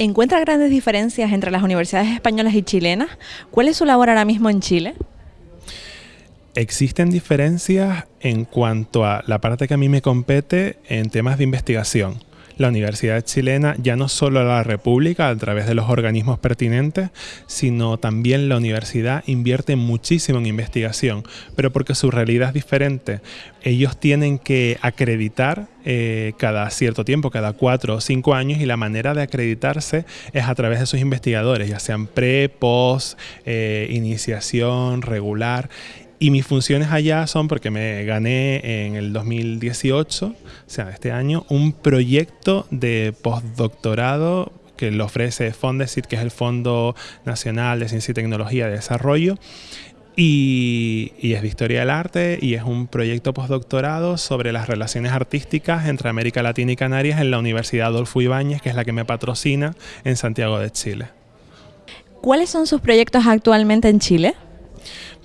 ¿Encuentra grandes diferencias entre las universidades españolas y chilenas? ¿Cuál es su labor ahora mismo en Chile? Existen diferencias en cuanto a la parte que a mí me compete en temas de investigación la Universidad Chilena, ya no solo la República a través de los organismos pertinentes, sino también la universidad invierte muchísimo en investigación, pero porque su realidad es diferente. Ellos tienen que acreditar eh, cada cierto tiempo, cada cuatro o cinco años, y la manera de acreditarse es a través de sus investigadores, ya sean pre, post, eh, iniciación, regular. Y mis funciones allá son porque me gané en el 2018, o sea, este año, un proyecto de postdoctorado que lo ofrece Fondesit, que es el Fondo Nacional de Ciencia y Tecnología de Desarrollo. Y, y, es de Historia del Arte y es un proyecto postdoctorado sobre las relaciones artísticas entre América Latina y Canarias en la Universidad Adolfo Ibáñez, que es la que me patrocina en Santiago de Chile. ¿Cuáles son sus proyectos actualmente en Chile?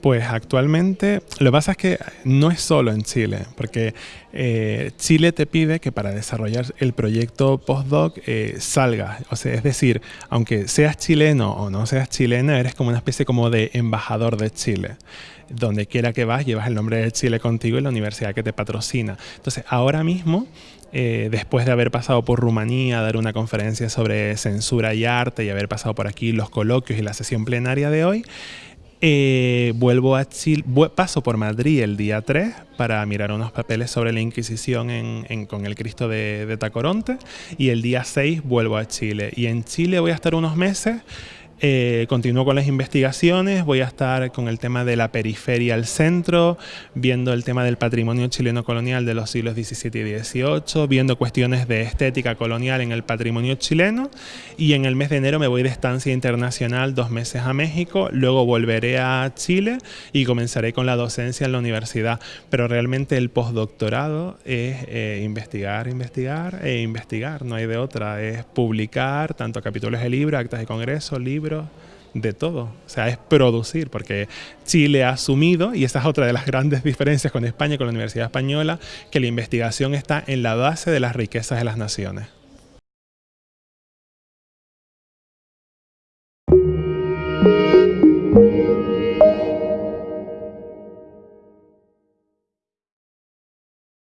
Pues actualmente lo que pasa es que no es solo en Chile, porque eh, Chile te pide que para desarrollar el proyecto postdoc eh, salgas, o sea, es decir, aunque seas chileno o no seas chilena, eres como una especie como de embajador de Chile. Donde quiera que vas, llevas el nombre de Chile contigo y la universidad que te patrocina. Entonces, ahora mismo eh, después de haber pasado por Rumanía, dar una conferencia sobre censura y arte y haber pasado por aquí los coloquios y la sesión plenaria de hoy, eh, vuelvo a Chile, paso por Madrid el día 3 para mirar unos papeles sobre la Inquisición con el Cristo de, de Tacoronte y el día 6 vuelvo a Chile. Y en Chile voy a estar unos meses eh, continúo con las investigaciones, voy a estar con el tema de la periferia al centro, viendo el tema del patrimonio chileno colonial de los siglos XVII y XVIII, viendo cuestiones de estética colonial en el patrimonio chileno y en el mes de enero me voy de estancia internacional dos meses a México, luego volveré a Chile y comenzaré con la docencia en la universidad, pero realmente el postdoctorado es eh, investigar, investigar e investigar, no hay de otra, es publicar tanto capítulos de libro, actas de congreso, libros, de todo. O sea, es producir, porque Chile ha asumido, y esa es otra de las grandes diferencias con España con la Universidad Española, que la investigación está en la base de las riquezas de las naciones.